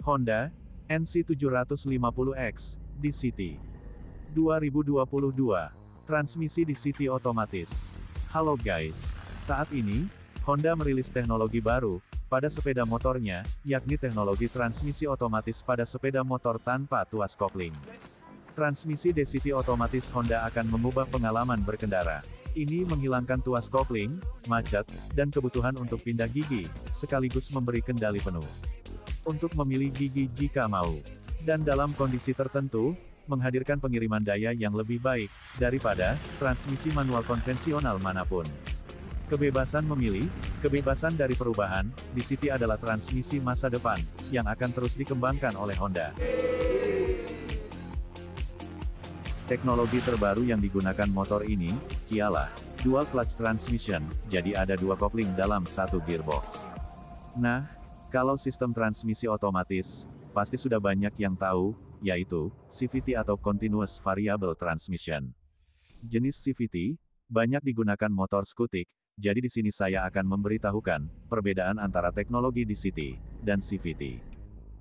Honda NC750X DCT 2022 Transmisi DCT otomatis Halo guys, saat ini Honda merilis teknologi baru pada sepeda motornya, yakni teknologi transmisi otomatis pada sepeda motor tanpa tuas kopling. Transmisi DCT otomatis Honda akan mengubah pengalaman berkendara. Ini menghilangkan tuas kopling, macet, dan kebutuhan untuk pindah gigi, sekaligus memberi kendali penuh untuk memilih gigi jika mau. Dan dalam kondisi tertentu, menghadirkan pengiriman daya yang lebih baik, daripada, transmisi manual konvensional mana pun. Kebebasan memilih, kebebasan dari perubahan, di City adalah transmisi masa depan, yang akan terus dikembangkan oleh Honda. Teknologi terbaru yang digunakan motor ini, ialah, dual clutch transmission, jadi ada dua kopling dalam satu gearbox. Nah, kalau sistem transmisi otomatis, pasti sudah banyak yang tahu, yaitu, CVT atau Continuous Variable Transmission. Jenis CVT, banyak digunakan motor skutik, jadi di sini saya akan memberitahukan, perbedaan antara teknologi DCT, dan CVT.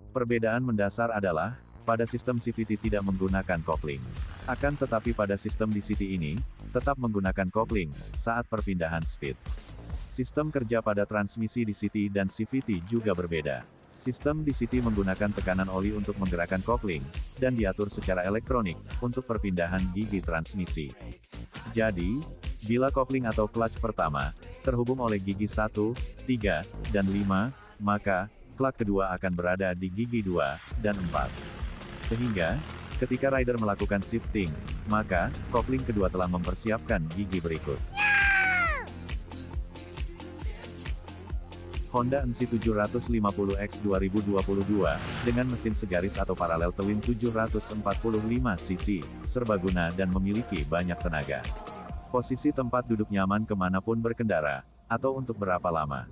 Perbedaan mendasar adalah, pada sistem CVT tidak menggunakan kopling. Akan tetapi pada sistem DCT ini, tetap menggunakan kopling, saat perpindahan speed. Sistem kerja pada transmisi DCT dan CVT juga berbeda. Sistem DCT menggunakan tekanan oli untuk menggerakkan kopling, dan diatur secara elektronik, untuk perpindahan gigi transmisi. Jadi, bila kopling atau clutch pertama, terhubung oleh gigi 1, 3, dan 5, maka, clutch kedua akan berada di gigi 2, dan 4. Sehingga, ketika rider melakukan shifting, maka, kopling kedua telah mempersiapkan gigi berikut. Honda NC750X 2022, dengan mesin segaris atau paralel twin 745 cc, serbaguna dan memiliki banyak tenaga. Posisi tempat duduk nyaman ke mana pun berkendara, atau untuk berapa lama.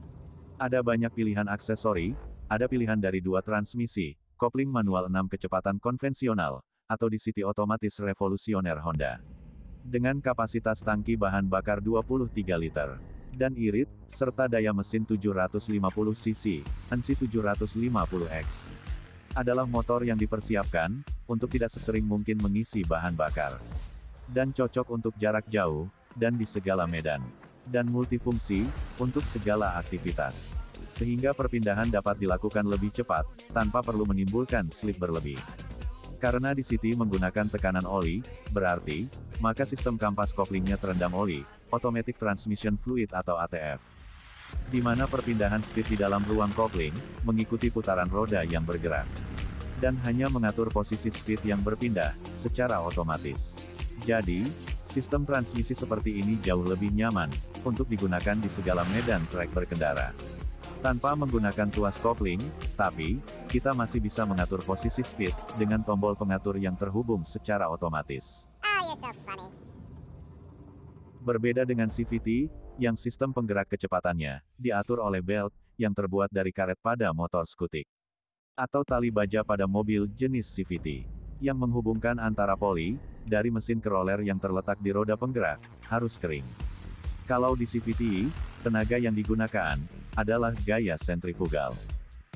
Ada banyak pilihan aksesori, ada pilihan dari dua transmisi, kopling manual 6 kecepatan konvensional, atau di City otomatis revolusioner Honda. Dengan kapasitas tangki bahan bakar 23 liter dan irit, serta daya mesin 750 cc, NC750X. Adalah motor yang dipersiapkan, untuk tidak sesering mungkin mengisi bahan bakar. Dan cocok untuk jarak jauh, dan di segala medan. Dan multifungsi, untuk segala aktivitas. Sehingga perpindahan dapat dilakukan lebih cepat, tanpa perlu menimbulkan slip berlebih. Karena di City menggunakan tekanan oli, berarti, maka sistem kampas koplingnya terendam oli, Automatic Transmission Fluid atau ATF. Di mana perpindahan speed di dalam ruang kopling, mengikuti putaran roda yang bergerak. Dan hanya mengatur posisi speed yang berpindah, secara otomatis. Jadi, sistem transmisi seperti ini jauh lebih nyaman, untuk digunakan di segala medan trek berkendara. Tanpa menggunakan tuas kopling, tapi, kita masih bisa mengatur posisi speed, dengan tombol pengatur yang terhubung secara otomatis. Oh, so Berbeda dengan CVT, yang sistem penggerak kecepatannya, diatur oleh belt, yang terbuat dari karet pada motor skutik. Atau tali baja pada mobil jenis CVT. Yang menghubungkan antara poli, dari mesin ke roller yang terletak di roda penggerak, harus kering. Kalau di CVT, tenaga yang digunakan, adalah gaya sentrifugal.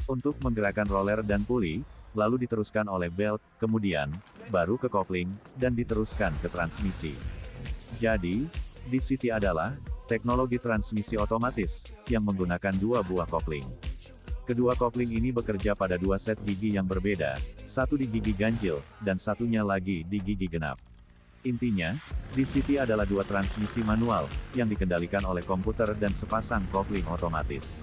Untuk menggerakkan roller dan puli, lalu diteruskan oleh belt, kemudian, baru ke kopling, dan diteruskan ke transmisi. Jadi, DCT adalah teknologi transmisi otomatis yang menggunakan dua buah kopling. Kedua kopling ini bekerja pada dua set gigi yang berbeda, satu di gigi ganjil, dan satunya lagi di gigi genap. Intinya, DCT adalah dua transmisi manual, yang dikendalikan oleh komputer dan sepasang kopling otomatis.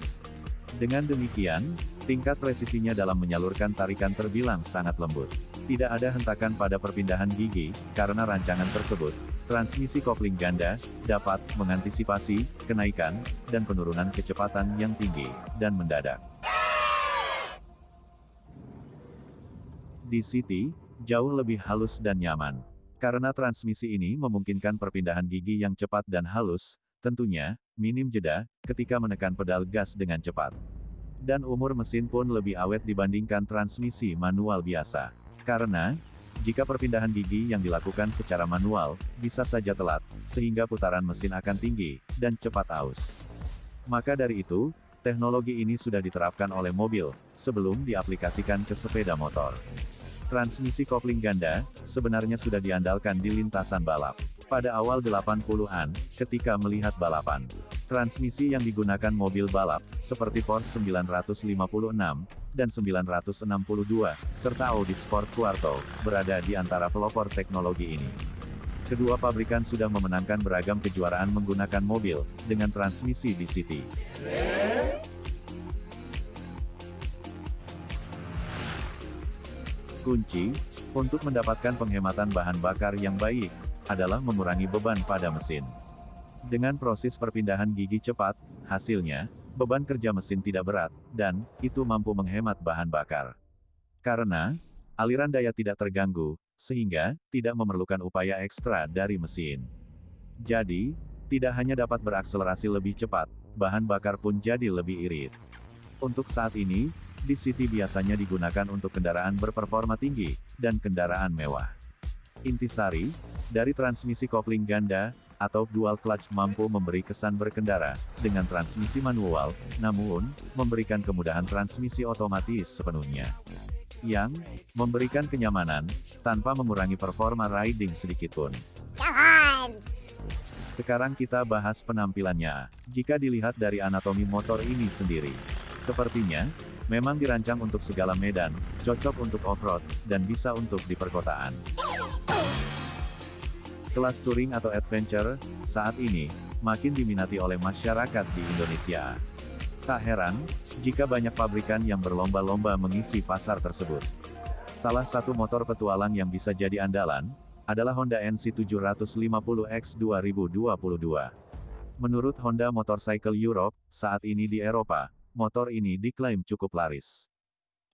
Dengan demikian, tingkat presisinya dalam menyalurkan tarikan terbilang sangat lembut. Tidak ada hentakan pada perpindahan gigi, karena rancangan tersebut, transmisi kopling ganda, dapat mengantisipasi kenaikan dan penurunan kecepatan yang tinggi dan mendadak. Di City, jauh lebih halus dan nyaman. Karena transmisi ini memungkinkan perpindahan gigi yang cepat dan halus, tentunya, minim jeda, ketika menekan pedal gas dengan cepat. Dan umur mesin pun lebih awet dibandingkan transmisi manual biasa. Karena, jika perpindahan gigi yang dilakukan secara manual, bisa saja telat, sehingga putaran mesin akan tinggi, dan cepat aus. Maka dari itu, teknologi ini sudah diterapkan oleh mobil, sebelum diaplikasikan ke sepeda motor. Transmisi kopling ganda, sebenarnya sudah diandalkan di lintasan balap. Pada awal 80-an, ketika melihat balapan. Transmisi yang digunakan mobil balap, seperti Porsche 956, dan 962, serta Audi Sport Quarto, berada di antara pelopor teknologi ini. Kedua pabrikan sudah memenangkan beragam kejuaraan menggunakan mobil, dengan transmisi DCT. Kunci, untuk mendapatkan penghematan bahan bakar yang baik, adalah mengurangi beban pada mesin. Dengan proses perpindahan gigi cepat, hasilnya, beban kerja mesin tidak berat, dan, itu mampu menghemat bahan bakar. Karena, aliran daya tidak terganggu, sehingga, tidak memerlukan upaya ekstra dari mesin. Jadi, tidak hanya dapat berakselerasi lebih cepat, bahan bakar pun jadi lebih irit. Untuk saat ini, DCT biasanya digunakan untuk kendaraan berperforma tinggi, dan kendaraan mewah. Intisari, dari transmisi kopling ganda, atau dual clutch mampu memberi kesan berkendara, dengan transmisi manual, namun, memberikan kemudahan transmisi otomatis sepenuhnya. Yang, memberikan kenyamanan, tanpa mengurangi performa riding sedikitpun. Sekarang kita bahas penampilannya. Jika dilihat dari anatomi motor ini sendiri. Sepertinya, memang dirancang untuk segala medan, cocok untuk off-road, dan bisa untuk di perkotaan. Kelas touring atau adventure, saat ini, makin diminati oleh masyarakat di Indonesia. Tak heran, jika banyak pabrikan yang berlomba-lomba mengisi pasar tersebut. Salah satu motor petualang yang bisa jadi andalan, adalah Honda NC750X 2022. Menurut Honda Motorcycle Europe, saat ini di Eropa, motor ini diklaim cukup laris.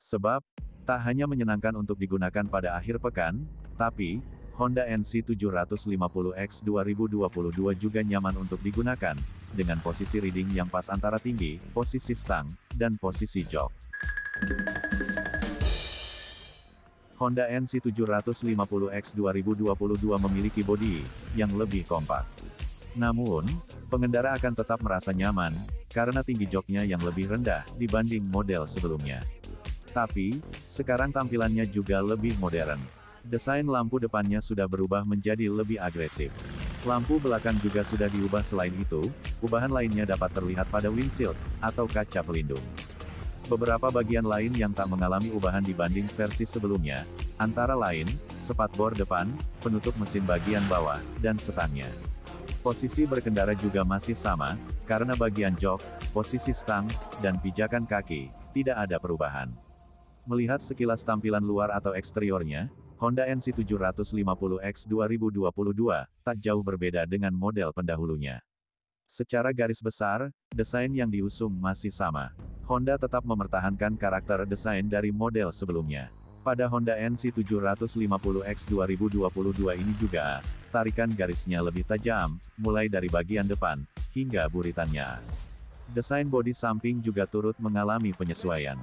Sebab, tak hanya menyenangkan untuk digunakan pada akhir pekan, tapi, Honda NC750X 2022 juga nyaman untuk digunakan, dengan posisi reading yang pas antara tinggi, posisi stang, dan posisi jok. Honda NC750X 2022 memiliki bodi yang lebih kompak. Namun, pengendara akan tetap merasa nyaman, karena tinggi joknya yang lebih rendah dibanding model sebelumnya. Tapi, sekarang tampilannya juga lebih modern. Desain lampu depannya sudah berubah menjadi lebih agresif. Lampu belakang juga sudah diubah selain itu, ubahan lainnya dapat terlihat pada windshield, atau kaca pelindung. Beberapa bagian lain yang tak mengalami ubahan dibanding versi sebelumnya, antara lain, sepat bor depan, penutup mesin bagian bawah, dan setangnya. Posisi berkendara juga masih sama, karena bagian jok, posisi stang, dan pijakan kaki, tidak ada perubahan. Melihat sekilas tampilan luar atau eksteriornya, Honda NC750X 2022, tak jauh berbeda dengan model pendahulunya. Secara garis besar, desain yang diusung masih sama. Honda tetap mempertahankan karakter desain dari model sebelumnya. Pada Honda NC750X 2022 ini juga, tarikan garisnya lebih tajam, mulai dari bagian depan, hingga buritannya. Desain bodi samping juga turut mengalami penyesuaian.